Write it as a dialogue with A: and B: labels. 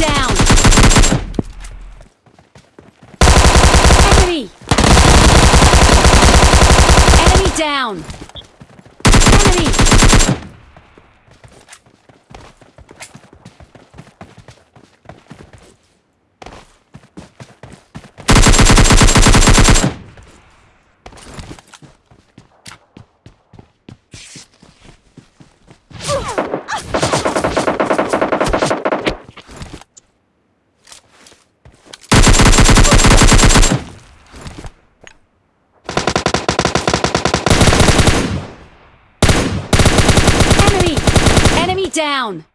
A: down! Enemy! Enemy down! Enemy! Enemy! Enemy down!